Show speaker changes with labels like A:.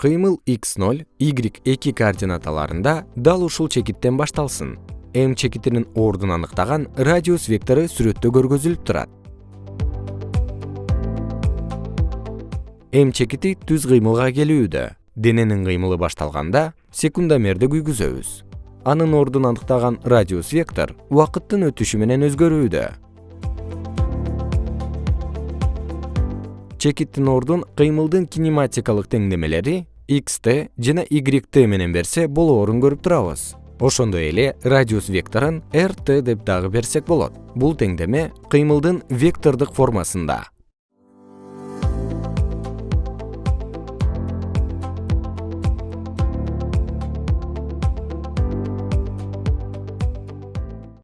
A: кыймыл x0 y2 координаталарында дал ушул чекиттен башталсын. М чекитинин ордун аныктаган радиус вектору сүрөттө көргөзүлүп турат. М чекити түз кыймылга келүүдө. Дененин кыймылы башталганда секундомерди күйгүзөбүз. Анын ордун аныктаган радиус вектор убакыттын өтүшү менен өзгөрүүдө чекиттин ордун кыймылдын кинематикалык теңдемелери xt жана yт менен берсе болоорун көрүп турабыз. Ошондой эле радиус векторун rt деп дагы берсек болот. Бул теңдеме кыймылдын вектордук формасында